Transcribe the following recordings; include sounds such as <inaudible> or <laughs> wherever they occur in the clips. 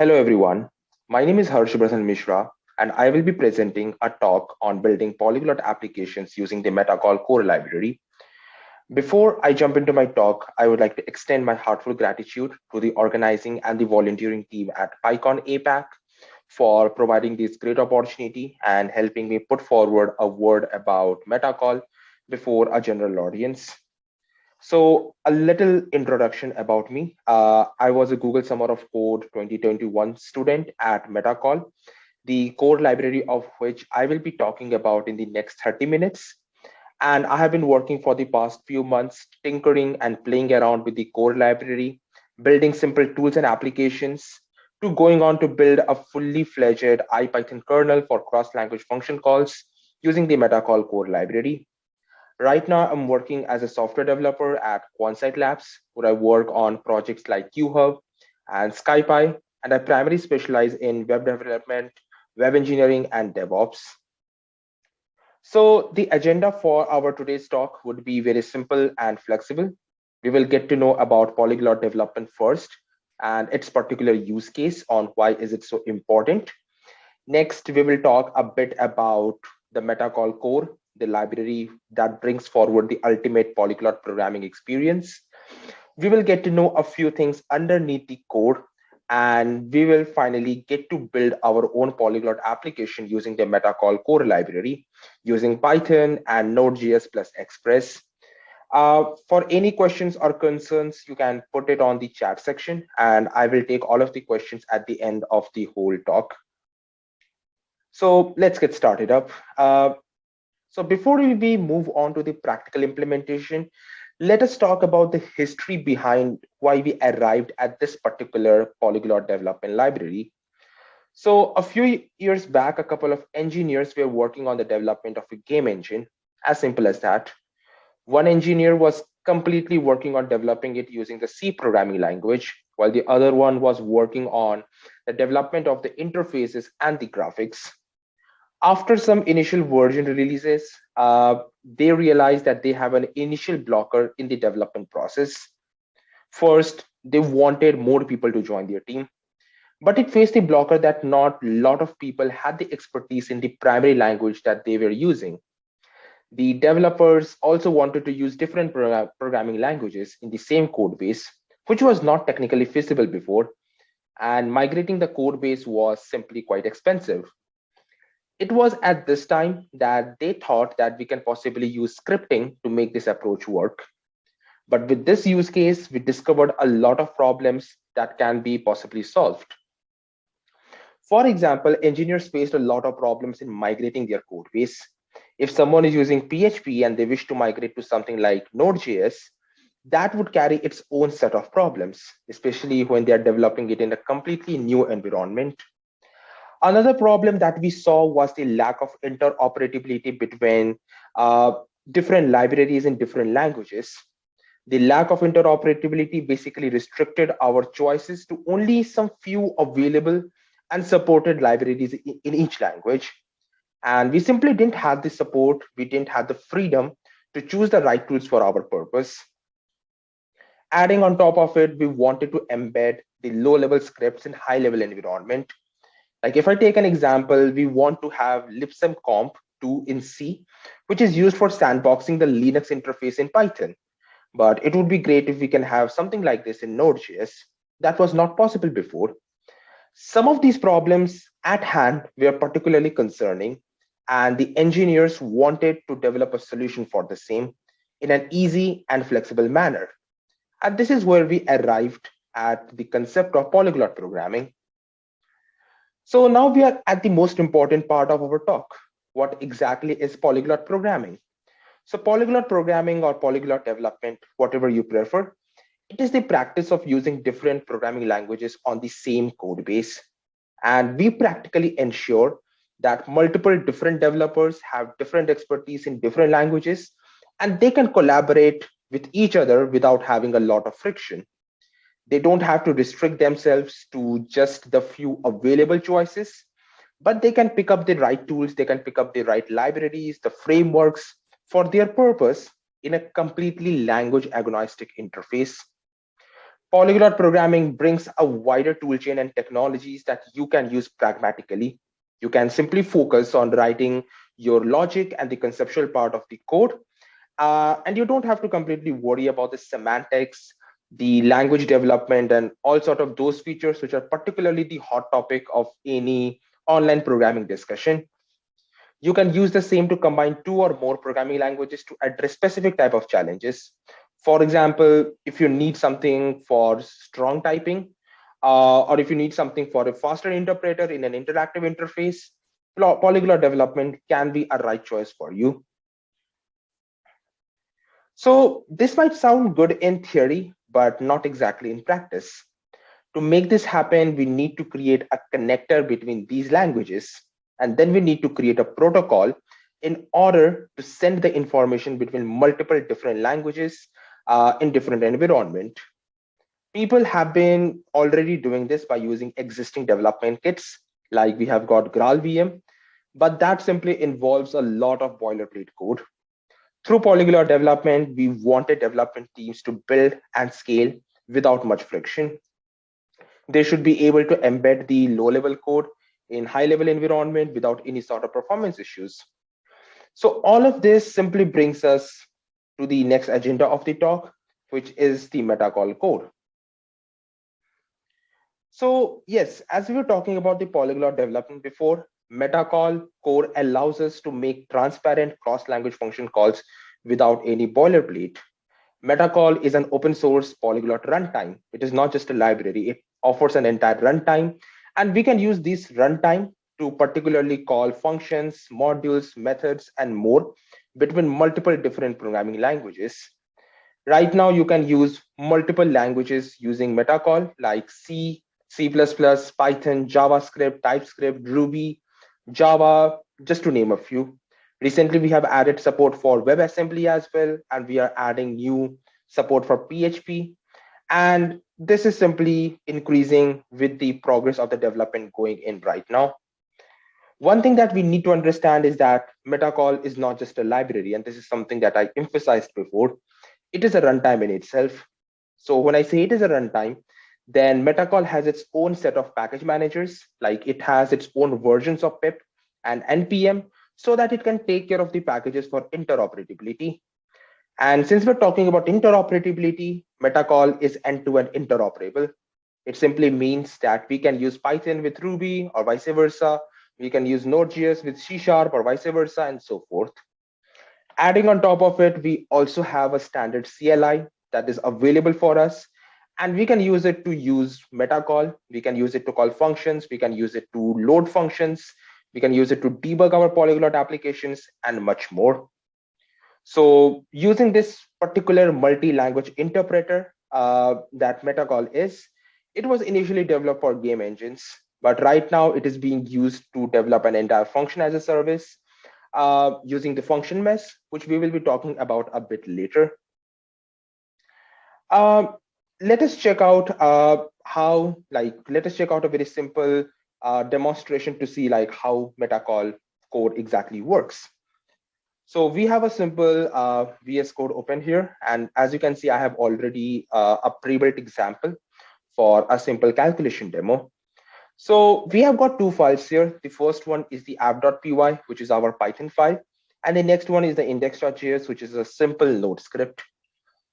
Hello, everyone. My name is Harshvardhan Mishra, and I will be presenting a talk on building polyglot applications using the Metacall core library. Before I jump into my talk, I would like to extend my heartfelt gratitude to the organizing and the volunteering team at PyCon APAC for providing this great opportunity and helping me put forward a word about Metacall before a general audience. So a little introduction about me. Uh, I was a Google Summer of Code 2021 student at Metacall, the core library of which I will be talking about in the next 30 minutes. And I have been working for the past few months, tinkering and playing around with the core library, building simple tools and applications, to going on to build a fully fledged IPython kernel for cross-language function calls using the Metacall core library. Right now, I'm working as a software developer at Quansight Labs, where I work on projects like QHub and SkyPy, and I primarily specialize in web development, web engineering, and DevOps. So the agenda for our today's talk would be very simple and flexible. We will get to know about polyglot development first, and its particular use case on why is it so important. Next, we will talk a bit about the Metacall core, the library that brings forward the ultimate polyglot programming experience. We will get to know a few things underneath the code, and we will finally get to build our own polyglot application using the Metacall core library, using Python and Node.js plus Express. Uh, for any questions or concerns, you can put it on the chat section and I will take all of the questions at the end of the whole talk. So let's get started up. Uh, so before we move on to the practical implementation, let us talk about the history behind why we arrived at this particular polyglot development library. So a few years back, a couple of engineers were working on the development of a game engine, as simple as that. One engineer was completely working on developing it using the C programming language, while the other one was working on the development of the interfaces and the graphics. After some initial version releases, uh, they realized that they have an initial blocker in the development process. First, they wanted more people to join their team, but it faced a blocker that not a lot of people had the expertise in the primary language that they were using. The developers also wanted to use different programming languages in the same code base, which was not technically feasible before, and migrating the code base was simply quite expensive. It was at this time that they thought that we can possibly use scripting to make this approach work. But with this use case, we discovered a lot of problems that can be possibly solved. For example, engineers faced a lot of problems in migrating their code base if someone is using PHP and they wish to migrate to something like Node.js, that would carry its own set of problems, especially when they are developing it in a completely new environment. Another problem that we saw was the lack of interoperability between uh, different libraries in different languages. The lack of interoperability basically restricted our choices to only some few available and supported libraries in each language. And we simply didn't have the support, we didn't have the freedom to choose the right tools for our purpose. Adding on top of it, we wanted to embed the low level scripts in high level environment. Like if I take an example, we want to have libsym comp 2 in C, which is used for sandboxing the Linux interface in Python. But it would be great if we can have something like this in Node.js. That was not possible before. Some of these problems at hand were particularly concerning, and the engineers wanted to develop a solution for the same in an easy and flexible manner. And this is where we arrived at the concept of polyglot programming. So now we are at the most important part of our talk. What exactly is polyglot programming? So polyglot programming or polyglot development, whatever you prefer, it is the practice of using different programming languages on the same code base. And we practically ensure that multiple different developers have different expertise in different languages, and they can collaborate with each other without having a lot of friction. They don't have to restrict themselves to just the few available choices, but they can pick up the right tools, they can pick up the right libraries, the frameworks for their purpose in a completely language agnostic interface. Polyglot programming brings a wider toolchain and technologies that you can use pragmatically. You can simply focus on writing your logic and the conceptual part of the code. Uh, and you don't have to completely worry about the semantics, the language development, and all sort of those features, which are particularly the hot topic of any online programming discussion. You can use the same to combine two or more programming languages to address specific type of challenges. For example, if you need something for strong typing, uh, or if you need something for a faster interpreter in an interactive interface, polyglot development can be a right choice for you. So this might sound good in theory, but not exactly in practice. To make this happen, we need to create a connector between these languages, and then we need to create a protocol in order to send the information between multiple different languages uh, in different environment. People have been already doing this by using existing development kits, like we have got GraalVM, but that simply involves a lot of boilerplate code. Through Polyglot development, we wanted development teams to build and scale without much friction. They should be able to embed the low-level code in high-level environment without any sort of performance issues. So all of this simply brings us to the next agenda of the talk, which is the metacall core. So yes, as we were talking about the polyglot development before, metacall core allows us to make transparent cross-language function calls without any boilerplate. Metacall is an open source polyglot runtime. It is not just a library. It offers an entire runtime, and we can use this runtime to particularly call functions, modules, methods, and more between multiple different programming languages. Right now, you can use multiple languages using Metacall like C, C++, Python, JavaScript, TypeScript, Ruby, Java, just to name a few. Recently, we have added support for WebAssembly as well, and we are adding new support for PHP. And this is simply increasing with the progress of the development going in right now. One thing that we need to understand is that Metacall is not just a library, and this is something that I emphasized before. It is a runtime in itself. So when I say it is a runtime, then Metacall has its own set of package managers, like it has its own versions of pip and npm, so that it can take care of the packages for interoperability. And since we're talking about interoperability, Metacall is end-to-end -end interoperable. It simply means that we can use Python with Ruby or vice versa, we can use Node.js with C Sharp or vice versa and so forth. Adding on top of it, we also have a standard CLI that is available for us. And we can use it to use metacall. We can use it to call functions. We can use it to load functions. We can use it to debug our polyglot applications and much more. So using this particular multi-language interpreter uh, that Metacall is, it was initially developed for game engines. But right now it is being used to develop an entire function as a service uh, using the function mesh, which we will be talking about a bit later. Um, let us check out uh, how, like, let us check out a very simple uh, demonstration to see like how metacall core exactly works. So we have a simple uh, VS Code open here. And as you can see, I have already uh, a pre-built example for a simple calculation demo. So we have got two files here. The first one is the app.py, which is our Python file. And the next one is the index.js, which is a simple node script.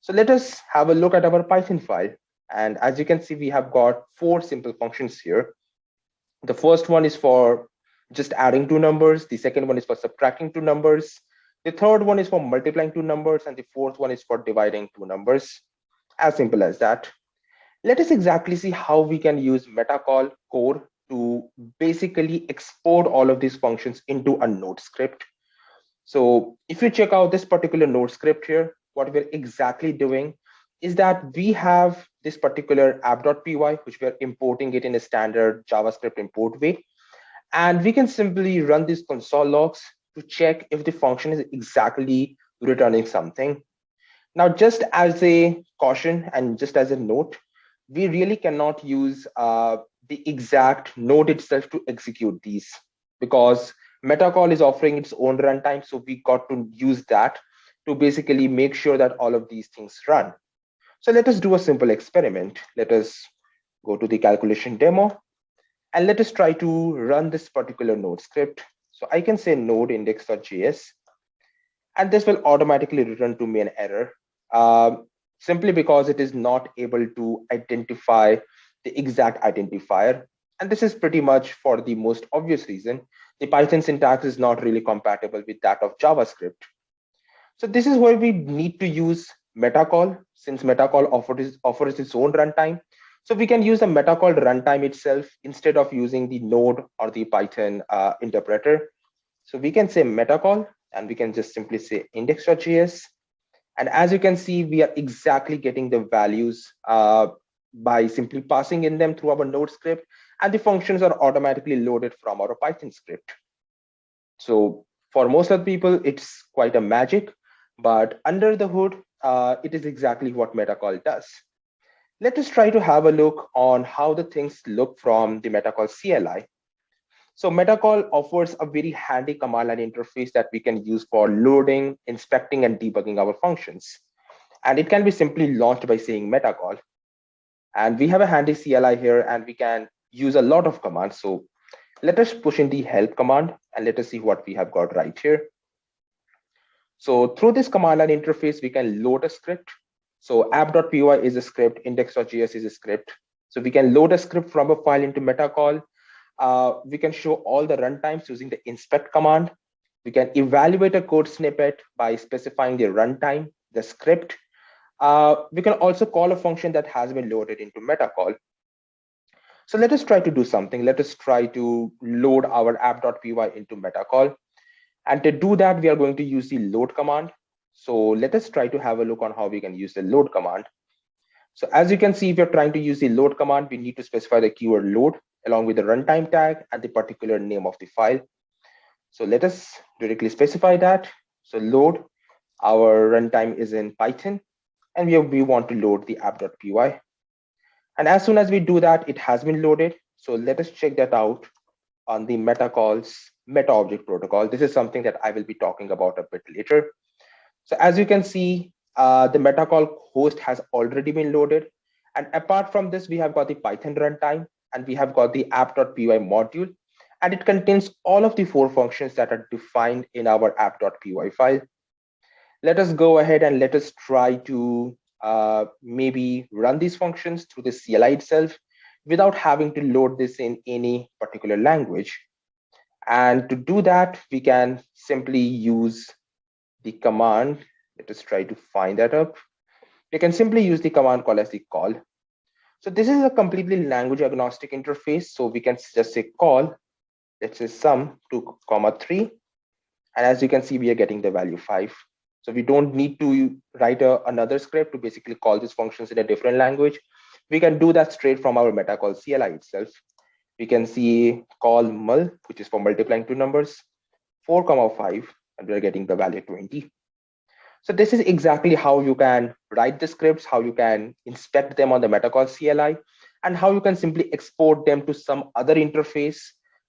So let us have a look at our Python file. And as you can see, we have got four simple functions here. The first one is for just adding two numbers. The second one is for subtracting two numbers. The third one is for multiplying two numbers. And the fourth one is for dividing two numbers. As simple as that let us exactly see how we can use metacall core to basically export all of these functions into a node script. So if you check out this particular node script here, what we're exactly doing is that we have this particular app.py, which we're importing it in a standard JavaScript import way. And we can simply run these console logs to check if the function is exactly returning something. Now, just as a caution and just as a note, we really cannot use uh, the exact node itself to execute these because Metacall is offering its own runtime. So we got to use that to basically make sure that all of these things run. So let us do a simple experiment. Let us go to the calculation demo and let us try to run this particular node script. So I can say node index.js and this will automatically return to me an error um, simply because it is not able to identify the exact identifier. And this is pretty much for the most obvious reason. The Python syntax is not really compatible with that of JavaScript. So this is where we need to use metacall since metacall offers, offers its own runtime. So we can use the metacall runtime itself instead of using the node or the Python uh, interpreter. So we can say metacall and we can just simply say index.js. And as you can see, we are exactly getting the values uh, by simply passing in them through our node script and the functions are automatically loaded from our Python script. So for most of the people, it's quite a magic, but under the hood, uh, it is exactly what metacall does. Let us try to have a look on how the things look from the metacall CLI. So metacall offers a very handy command line interface that we can use for loading, inspecting, and debugging our functions. And it can be simply launched by saying metacall. And we have a handy CLI here, and we can use a lot of commands. So let us push in the help command, and let us see what we have got right here. So through this command line interface, we can load a script. So app.py is a script, index.js is a script. So we can load a script from a file into metacall. Uh, we can show all the runtimes using the inspect command. We can evaluate a code snippet by specifying the runtime, the script. Uh, we can also call a function that has been loaded into metacall. So let us try to do something. Let us try to load our app.py into metacall. And to do that, we are going to use the load command. So let us try to have a look on how we can use the load command. So as you can see, if you're trying to use the load command, we need to specify the keyword load along with the runtime tag and the particular name of the file. So let us directly specify that. So load, our runtime is in Python, and we, we want to load the app.py. And as soon as we do that, it has been loaded. So let us check that out on the metacalls meta object protocol. This is something that I will be talking about a bit later. So as you can see, uh, the metacall host has already been loaded. And apart from this, we have got the Python runtime and we have got the app.py module. And it contains all of the four functions that are defined in our app.py file. Let us go ahead and let us try to uh, maybe run these functions through the CLI itself without having to load this in any particular language. And to do that, we can simply use the command. Let us try to find that up. We can simply use the command call as the call. So this is a completely language agnostic interface. So we can just say call, let's say sum two comma three. And as you can see, we are getting the value five. So we don't need to write a, another script to basically call these functions in a different language. We can do that straight from our metacall CLI itself we can see call mul, which is for multiplying two numbers, 4 comma 5, and we're getting the value 20. So this is exactly how you can write the scripts, how you can inspect them on the metacall CLI, and how you can simply export them to some other interface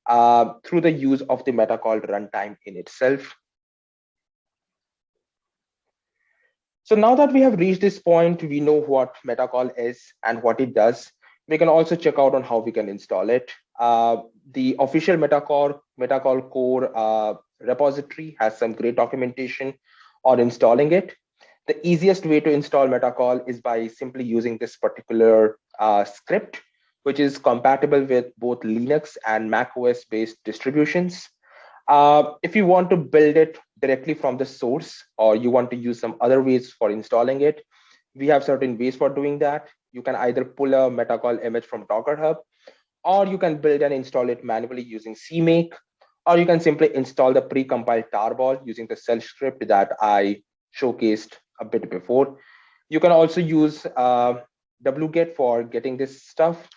uh, through the use of the metacall runtime in itself. So now that we have reached this point, we know what metacall is and what it does we can also check out on how we can install it. Uh, the official Metacall, Metacall core uh, repository has some great documentation on installing it. The easiest way to install Metacall is by simply using this particular uh, script, which is compatible with both Linux and Mac OS based distributions. Uh, if you want to build it directly from the source, or you want to use some other ways for installing it, we have certain ways for doing that you can either pull a metacall image from Docker Hub, or you can build and install it manually using CMake, or you can simply install the pre-compiled tarball using the shell script that I showcased a bit before. You can also use uh, wget for getting this stuff,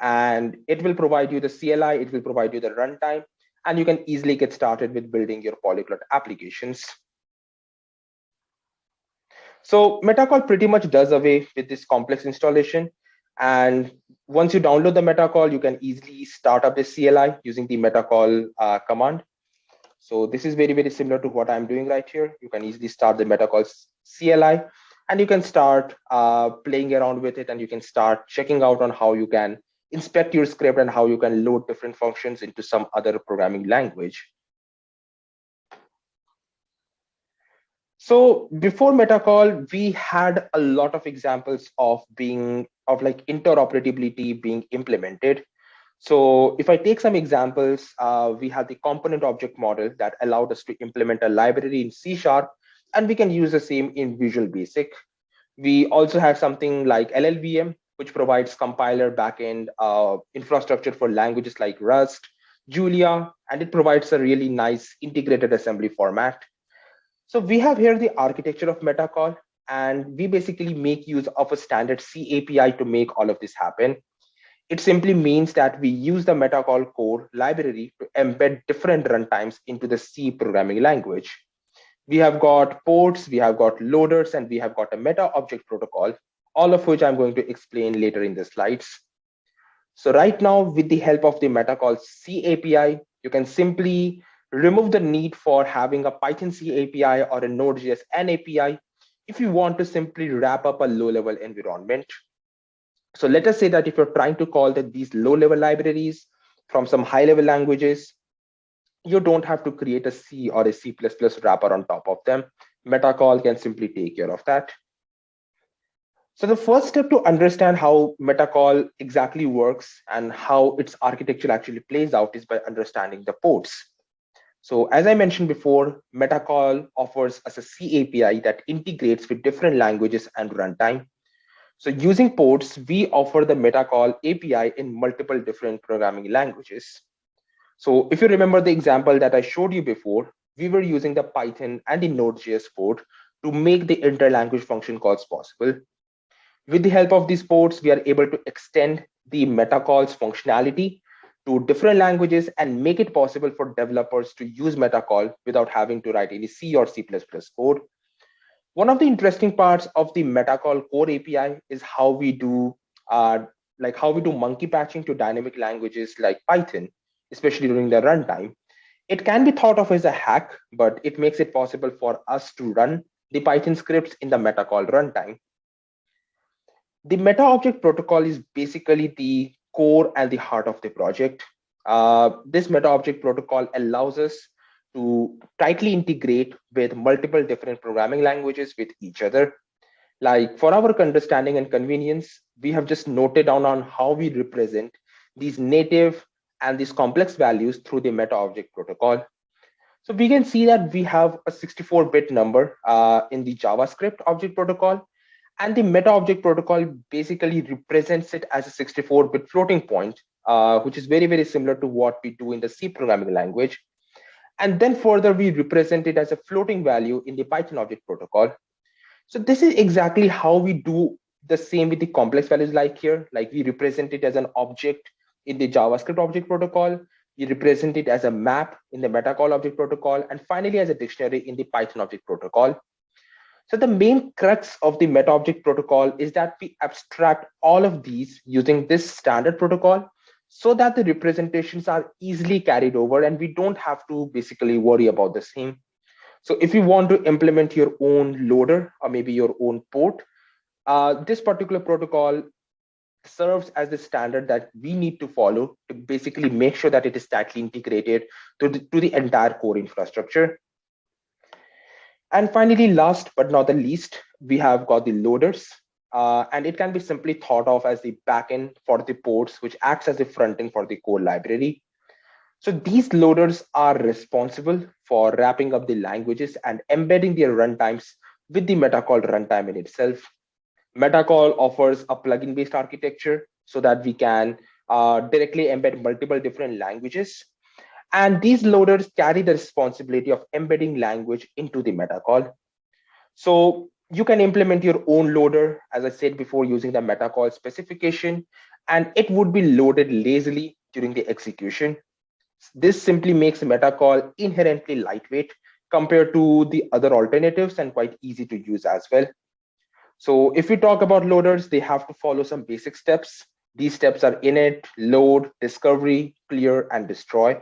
and it will provide you the CLI, it will provide you the runtime, and you can easily get started with building your polyglot applications. So Metacall pretty much does away with this complex installation. And once you download the Metacall, you can easily start up the CLI using the Metacall uh, command. So this is very, very similar to what I'm doing right here. You can easily start the Metacall CLI. and you can start uh, playing around with it and you can start checking out on how you can inspect your script and how you can load different functions into some other programming language. So before Metacall, we had a lot of examples of being of like interoperability being implemented. So if I take some examples, uh, we have the component object model that allowed us to implement a library in C Sharp, and we can use the same in Visual Basic. We also have something like LLVM, which provides compiler backend uh, infrastructure for languages like Rust, Julia, and it provides a really nice integrated assembly format. So we have here the architecture of Metacall, and we basically make use of a standard C API to make all of this happen. It simply means that we use the Metacall core library to embed different runtimes into the C programming language. We have got ports, we have got loaders, and we have got a meta object protocol, all of which I'm going to explain later in the slides. So right now, with the help of the Metacall C API, you can simply remove the need for having a Python C API or a Node.js N API if you want to simply wrap up a low-level environment. So let us say that if you're trying to call that these low-level libraries from some high-level languages, you don't have to create a C or a C++ wrapper on top of them. Metacall can simply take care of that. So the first step to understand how Metacall exactly works and how its architecture actually plays out is by understanding the ports. So as I mentioned before, Metacall offers us a C API that integrates with different languages and runtime. So using ports, we offer the Metacall API in multiple different programming languages. So if you remember the example that I showed you before, we were using the Python and the Node.js port to make the inter-language function calls possible. With the help of these ports, we are able to extend the Metacall's functionality to different languages and make it possible for developers to use Metacall without having to write any C or C++ code. One of the interesting parts of the Metacall core API is how we do uh, like how we do monkey patching to dynamic languages like Python, especially during the runtime. It can be thought of as a hack, but it makes it possible for us to run the Python scripts in the Metacall runtime. The meta object protocol is basically the core and the heart of the project. Uh, this meta object protocol allows us to tightly integrate with multiple different programming languages with each other. Like for our understanding and convenience, we have just noted down on how we represent these native and these complex values through the meta object protocol. So we can see that we have a 64-bit number uh, in the JavaScript object protocol, and the meta object protocol basically represents it as a 64-bit floating point, uh, which is very, very similar to what we do in the C programming language. And then further, we represent it as a floating value in the Python object protocol. So this is exactly how we do the same with the complex values like here. Like we represent it as an object in the JavaScript object protocol. We represent it as a map in the Metacall object protocol. And finally, as a dictionary in the Python object protocol. So the main crux of the meta object protocol is that we abstract all of these using this standard protocol so that the representations are easily carried over and we don't have to basically worry about the same. So if you want to implement your own loader or maybe your own port, uh, this particular protocol serves as the standard that we need to follow to basically make sure that it is tightly integrated to the, to the entire core infrastructure. And finally, last but not the least, we have got the loaders. Uh, and it can be simply thought of as the backend for the ports, which acts as the front end for the core library. So these loaders are responsible for wrapping up the languages and embedding their runtimes with the Metacall runtime in itself. Metacall offers a plugin-based architecture so that we can uh, directly embed multiple different languages and these loaders carry the responsibility of embedding language into the metacall. So you can implement your own loader, as I said before, using the metacall specification, and it would be loaded lazily during the execution. This simply makes metacall inherently lightweight compared to the other alternatives and quite easy to use as well. So if we talk about loaders, they have to follow some basic steps. These steps are init, load, discovery, clear, and destroy.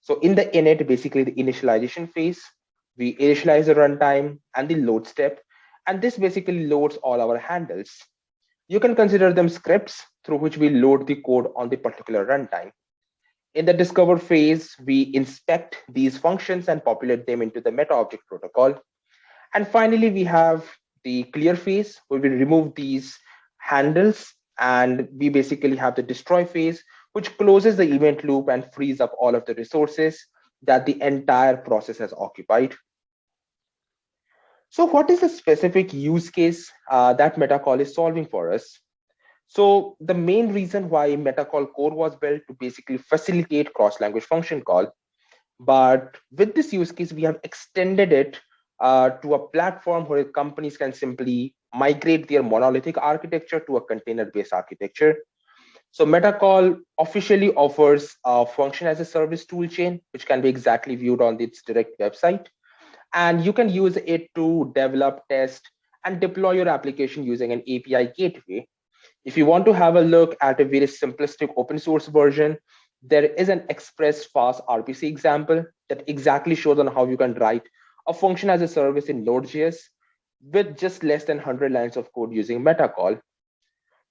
So in the init, basically the initialization phase, we initialize the runtime and the load step. And this basically loads all our handles. You can consider them scripts through which we load the code on the particular runtime. In the discover phase, we inspect these functions and populate them into the meta object protocol. And finally, we have the clear phase where we remove these handles and we basically have the destroy phase, which closes the event loop and frees up all of the resources that the entire process has occupied. So what is the specific use case uh, that Metacall is solving for us? So the main reason why Metacall core was built to basically facilitate cross-language function call. But with this use case, we have extended it uh, to a platform where companies can simply migrate their monolithic architecture to a container-based architecture. So Metacall officially offers a function as a service toolchain, which can be exactly viewed on its direct website. And you can use it to develop, test, and deploy your application using an API gateway. If you want to have a look at a very simplistic open source version, there is an express FaaS RPC example that exactly shows on how you can write a function as a service in Node.js with just less than 100 lines of code using Metacall.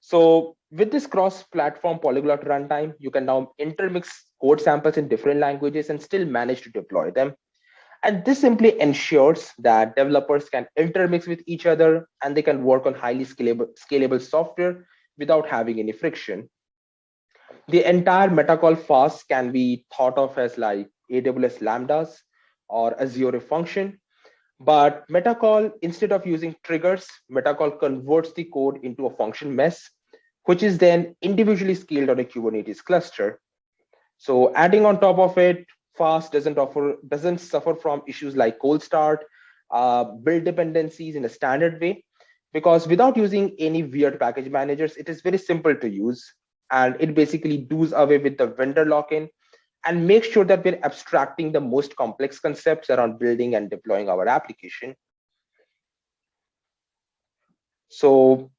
So with this cross-platform polyglot runtime, you can now intermix code samples in different languages and still manage to deploy them. And this simply ensures that developers can intermix with each other and they can work on highly scalable, scalable software without having any friction. The entire Metacall FaaS can be thought of as like AWS Lambdas or Azure function. But Metacall, instead of using triggers, Metacall converts the code into a function mesh, which is then individually scaled on a Kubernetes cluster. So adding on top of it, FaaS doesn't offer doesn't suffer from issues like cold start, uh, build dependencies in a standard way, because without using any weird package managers, it is very simple to use. And it basically does away with the vendor lock-in and make sure that we're abstracting the most complex concepts around building and deploying our application. So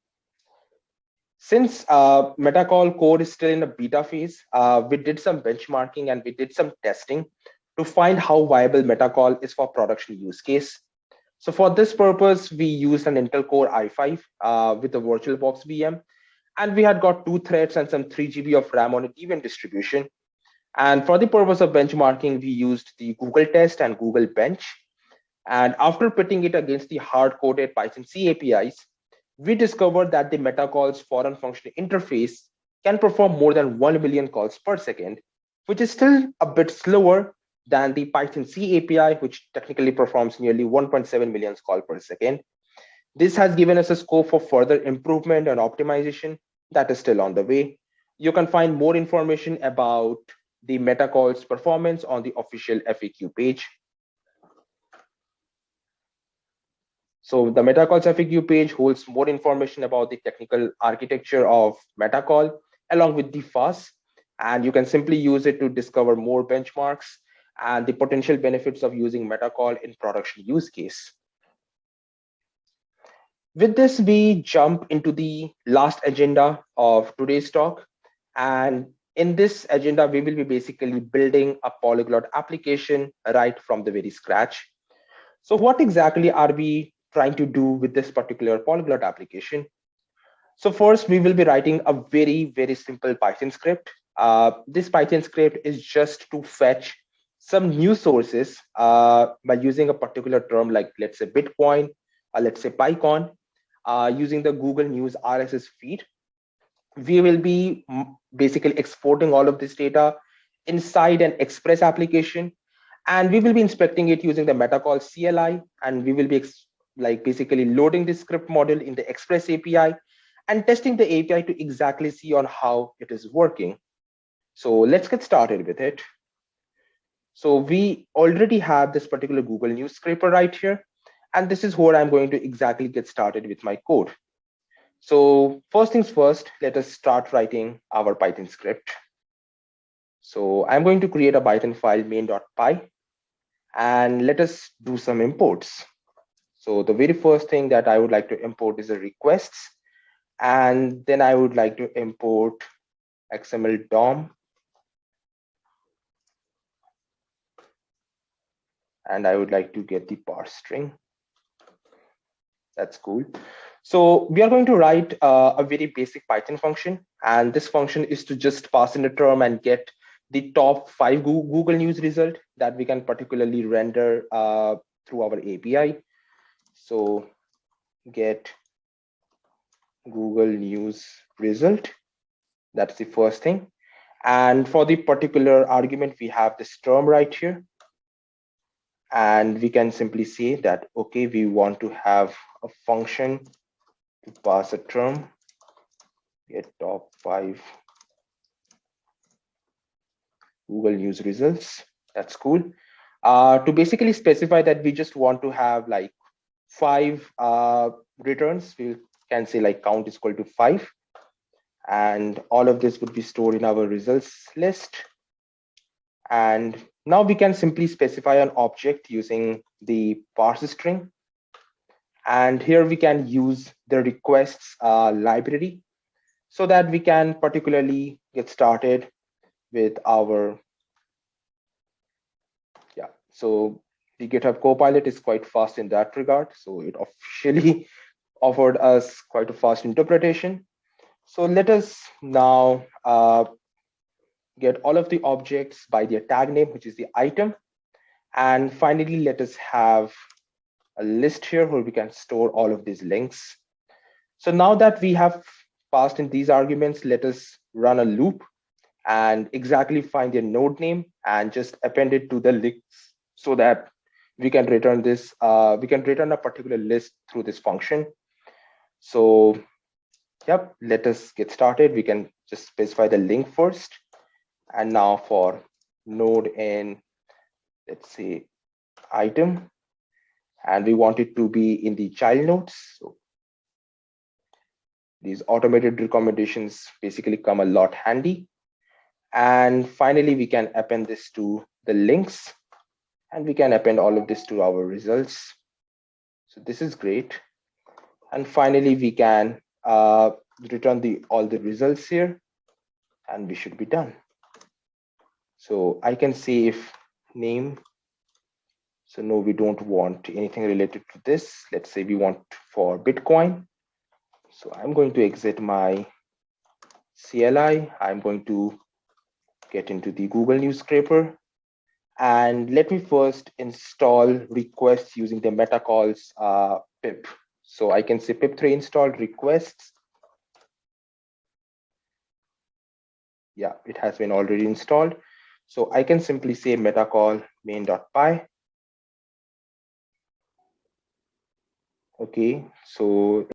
since uh, Metacall core is still in a beta phase, uh, we did some benchmarking and we did some testing to find how viable Metacall is for production use case. So for this purpose, we used an Intel Core i5 uh, with a VirtualBox VM, and we had got two threads and some 3 GB of RAM on a Debian distribution. And for the purpose of benchmarking, we used the Google test and Google Bench. And after putting it against the hard-coded Python C APIs, we discovered that the Metacall's foreign function interface can perform more than 1 million calls per second, which is still a bit slower than the Python C API, which technically performs nearly 1.7 million calls per second. This has given us a scope for further improvement and optimization that is still on the way. You can find more information about the Metacall's performance on the official FAQ page. So the Metacall's FAQ page holds more information about the technical architecture of Metacall along with the FaaS, and you can simply use it to discover more benchmarks and the potential benefits of using Metacall in production use case. With this, we jump into the last agenda of today's talk, and in this agenda, we will be basically building a polyglot application right from the very scratch. So what exactly are we trying to do with this particular polyglot application? So first, we will be writing a very, very simple Python script. Uh, this Python script is just to fetch some news sources uh, by using a particular term like, let's say, Bitcoin, or let's say PyCon, uh, using the Google News RSS feed we will be basically exporting all of this data inside an express application and we will be inspecting it using the metacall cli and we will be like basically loading the script model in the express api and testing the api to exactly see on how it is working so let's get started with it so we already have this particular google news scraper right here and this is where i'm going to exactly get started with my code so first things first, let us start writing our Python script. So I'm going to create a Python file main.py and let us do some imports. So the very first thing that I would like to import is the requests. And then I would like to import XML DOM. And I would like to get the parse string. That's cool. So we are going to write uh, a very basic Python function. And this function is to just pass in a term and get the top five Google News result that we can particularly render uh, through our API. So get Google News result. That's the first thing. And for the particular argument, we have this term right here. And we can simply say that, okay, we want to have a function to pass a term, get top five Google News results. That's cool. Uh, to basically specify that we just want to have like five uh, returns, we can say like count is equal to five. And all of this would be stored in our results list. And now we can simply specify an object using the parse string. And here we can use the requests uh, library so that we can particularly get started with our, yeah, so the GitHub Copilot is quite fast in that regard. So it officially <laughs> offered us quite a fast interpretation. So let us now uh, get all of the objects by their tag name, which is the item. And finally, let us have a list here where we can store all of these links. So now that we have passed in these arguments, let us run a loop and exactly find their node name and just append it to the links so that we can return this, uh, we can return a particular list through this function. So yep, let us get started. We can just specify the link first. And now for node in, let's say item, and we want it to be in the child nodes. So these automated recommendations basically come a lot handy. And finally, we can append this to the links and we can append all of this to our results. So this is great. And finally, we can uh, return the all the results here and we should be done. So I can say if name. So no, we don't want anything related to this. Let's say we want for Bitcoin. So I'm going to exit my CLI. I'm going to get into the Google News Scraper. And let me first install requests using the metacall's uh, pip. So I can say pip3 install requests. Yeah, it has been already installed. So I can simply say metacall main.py. Okay, so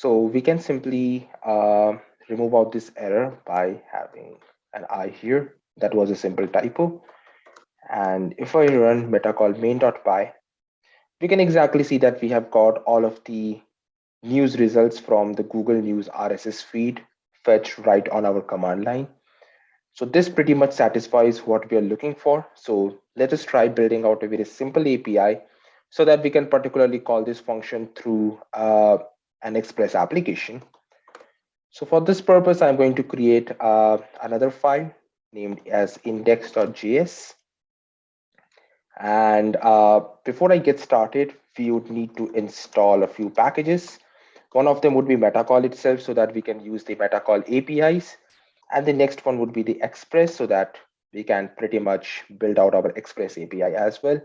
So we can simply uh, remove out this error by having an I here. That was a simple typo. And if I run metacall main.py, we can exactly see that we have got all of the news results from the Google News RSS feed fetched right on our command line. So this pretty much satisfies what we are looking for. So let us try building out a very simple API so that we can particularly call this function through uh, an Express application. So for this purpose, I'm going to create uh, another file named as index.js. And uh, before I get started, we would need to install a few packages. One of them would be Metacall itself so that we can use the Metacall APIs. And the next one would be the Express so that we can pretty much build out our Express API as well.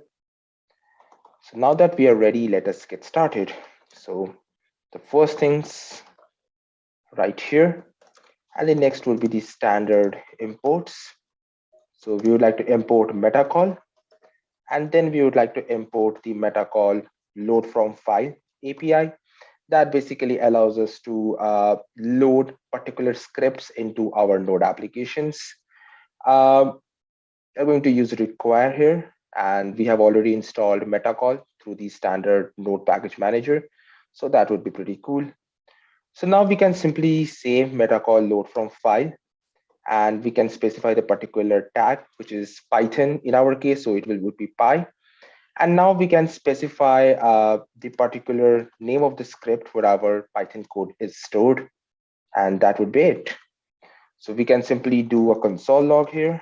So now that we are ready, let us get started. So the first things right here. And the next will be the standard imports. So we would like to import metacall. And then we would like to import the metacall load from file api that basically allows us to uh, load particular scripts into our node applications. Um, i'm going to use require here. And we have already installed metacall through the standard node package manager. So that would be pretty cool. So now we can simply say metacall load from file and we can specify the particular tag, which is Python in our case. So it will would be py. And now we can specify uh, the particular name of the script where our Python code is stored. And that would be it. So we can simply do a console log here.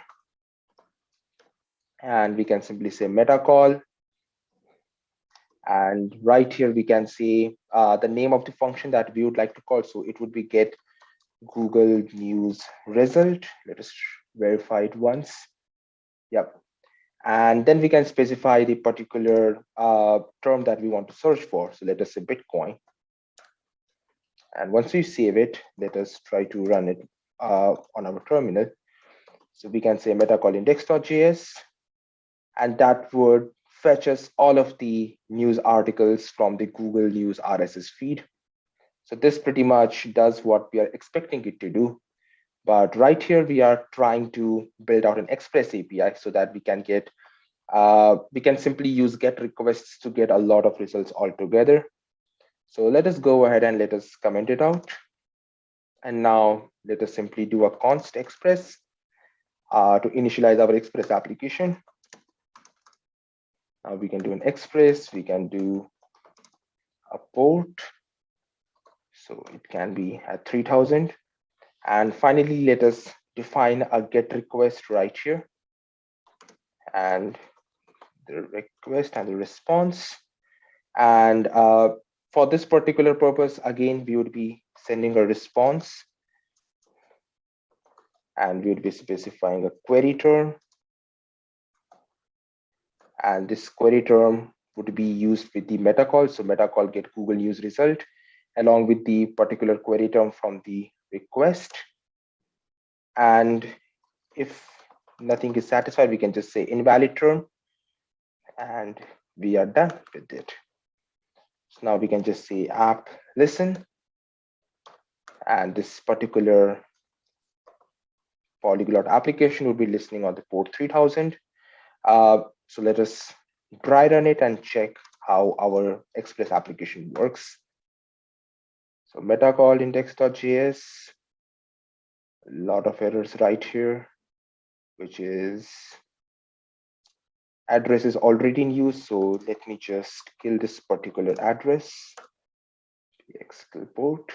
And we can simply say metacall And right here, we can see uh, the name of the function that we would like to call. So it would be get Google News result. Let us verify it once. Yep. And then we can specify the particular uh, term that we want to search for. So let us say Bitcoin. And once we save it, let us try to run it uh, on our terminal. So we can say metacall index.js, and that would fetch us all of the news articles from the Google News RSS feed. So this pretty much does what we are expecting it to do. But right here, we are trying to build out an Express API so that we can get, uh, we can simply use GET requests to get a lot of results all together. So let us go ahead and let us comment it out. And now let us simply do a const express uh, to initialize our express application. Now we can do an express, we can do a port. So it can be at 3000. And finally, let us define a get request right here. And the request and the response. And uh, for this particular purpose, again, we would be sending a response and we would be specifying a query term. And this query term would be used with the metacall. So metacall get Google News result along with the particular query term from the request. And if nothing is satisfied, we can just say invalid term and we are done with it. So now we can just say app listen and this particular polyglot application will be listening on the port 3000. Uh, so let us dry run it and check how our Express application works. So metacall index.js, a lot of errors right here, which is address is already in use. So let me just kill this particular address, px port.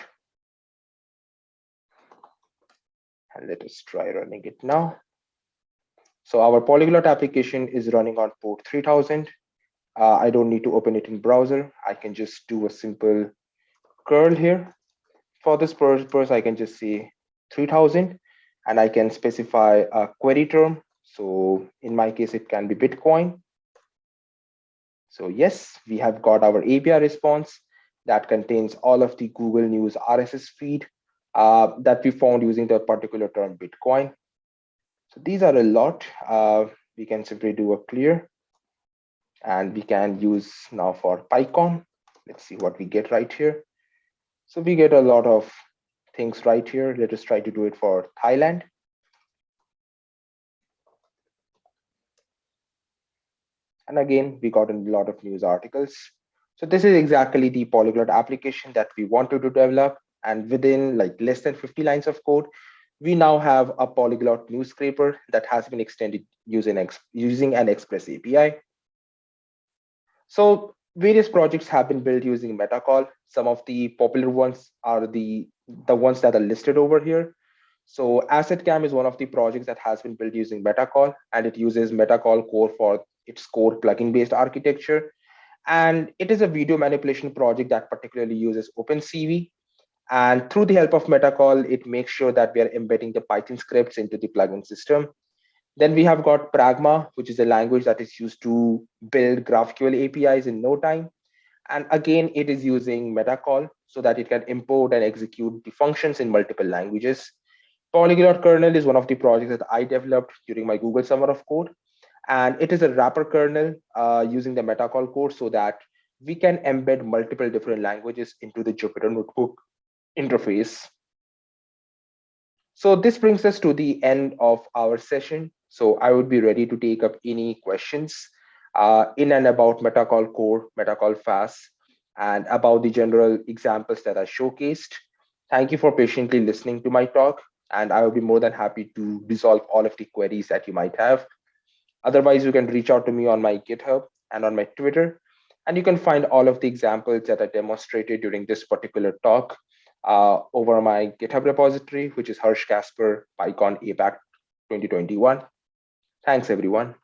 and let us try running it now. So our polyglot application is running on port 3000. Uh, I don't need to open it in browser. I can just do a simple curl here. For this purpose, I can just say 3000 and I can specify a query term. So in my case, it can be Bitcoin. So yes, we have got our API response that contains all of the Google News RSS feed uh, that we found using the particular term Bitcoin. So these are a lot. Uh, we can simply do a clear and we can use now for PyCon. Let's see what we get right here. So we get a lot of things right here. Let us try to do it for Thailand. And again, we got a lot of news articles. So this is exactly the polyglot application that we wanted to develop and within like less than 50 lines of code, we now have a polyglot news scraper that has been extended using, using an Express API. So various projects have been built using Metacall. Some of the popular ones are the, the ones that are listed over here. So Acid Cam is one of the projects that has been built using Metacall, and it uses Metacall core for its core plugin based architecture. And it is a video manipulation project that particularly uses OpenCV and through the help of Metacall, it makes sure that we are embedding the Python scripts into the plugin system. Then we have got Pragma, which is a language that is used to build GraphQL APIs in no time. And again, it is using Metacall so that it can import and execute the functions in multiple languages. Polyglot kernel is one of the projects that I developed during my Google Summer of Code. And it is a wrapper kernel uh, using the Metacall code so that we can embed multiple different languages into the Jupyter notebook interface. So this brings us to the end of our session. So I would be ready to take up any questions uh, in and about Metacall Core, Metacall FaaS, and about the general examples that I showcased. Thank you for patiently listening to my talk, and I will be more than happy to resolve all of the queries that you might have. Otherwise, you can reach out to me on my GitHub and on my Twitter, and you can find all of the examples that I demonstrated during this particular talk uh, over my GitHub repository, which is Harsh Casper PyCon APAC 2021. Thanks, everyone.